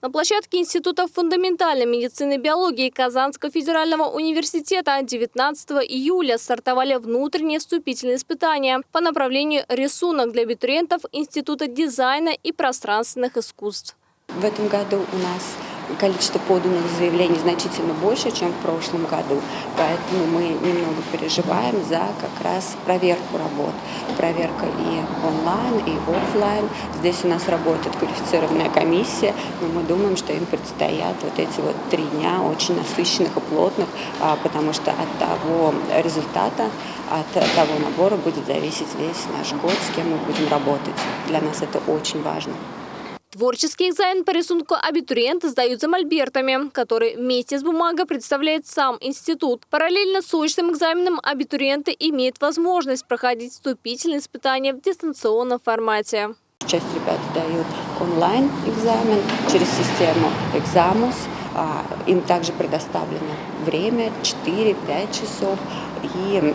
На площадке Института фундаментальной медицины и биологии Казанского федерального университета 19 июля стартовали внутренние вступительные испытания по направлению рисунок для абитуриентов Института дизайна и пространственных искусств. В этом году у нас количество поданных заявлений значительно больше, чем в прошлом году, поэтому мы немного переживаем за как раз проверку работ. Проверка и онлайн, и офлайн. Здесь у нас работает квалифицированная комиссия, но мы думаем, что им предстоят вот эти вот три дня очень насыщенных и плотных, а, потому что от того результата, от того набора будет зависеть весь наш год, с кем мы будем работать. Для нас это очень важно. Творческий экзамен по рисунку абитуриенты сдают за мольбертами, который вместе с бумагой представляет сам институт. Параллельно с очным экзаменом абитуриенты имеют возможность проходить вступительные испытания в дистанционном формате. Часть ребят сдают онлайн-экзамен через систему «Экзамус». А, им также предоставлено время 4-5 часов, и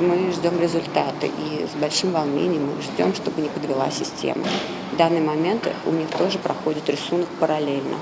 мы ждем результаты. И с большим волнением мы ждем, чтобы не подвела система. В данный момент у них тоже проходит рисунок параллельно.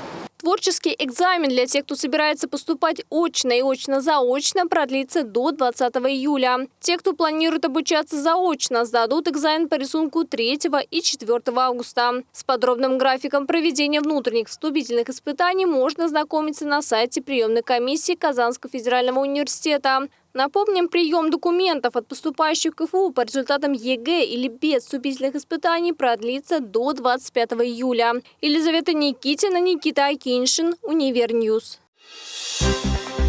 Творческий экзамен для тех, кто собирается поступать очно и очно-заочно, продлится до 20 июля. Те, кто планирует обучаться заочно, сдадут экзамен по рисунку 3 и 4 августа. С подробным графиком проведения внутренних вступительных испытаний можно ознакомиться на сайте приемной комиссии Казанского федерального университета. Напомним, прием документов от поступающих в КФУ по результатам ЕГЭ или без вступительных испытаний продлится до 25 июля. Елизавета Никитина, Никита Акиншин, UniverNews. Thank